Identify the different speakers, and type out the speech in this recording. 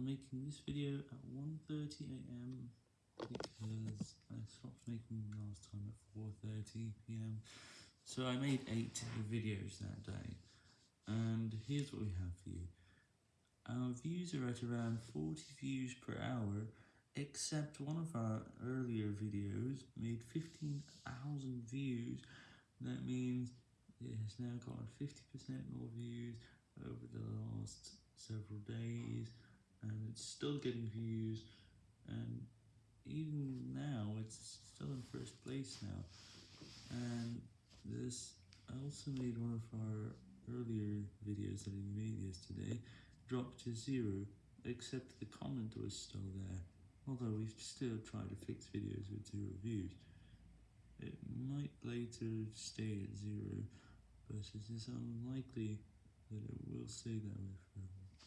Speaker 1: I'm making this video at 1.30am because I stopped making last time at 4.30pm, so I made 8 videos that day, and here's what we have for you. Our views are at around 40 views per hour, except one of our earlier videos made 15,000 views, that means it has now got 50% more views over the last several days, and it's still getting views, and even now, it's still in first place now, and this, I also made one of our earlier videos that we made yesterday, drop to zero, except the comment was still there, although we've still tried to fix videos with zero views. It might later stay at zero, but it is unlikely that it will stay that way forever.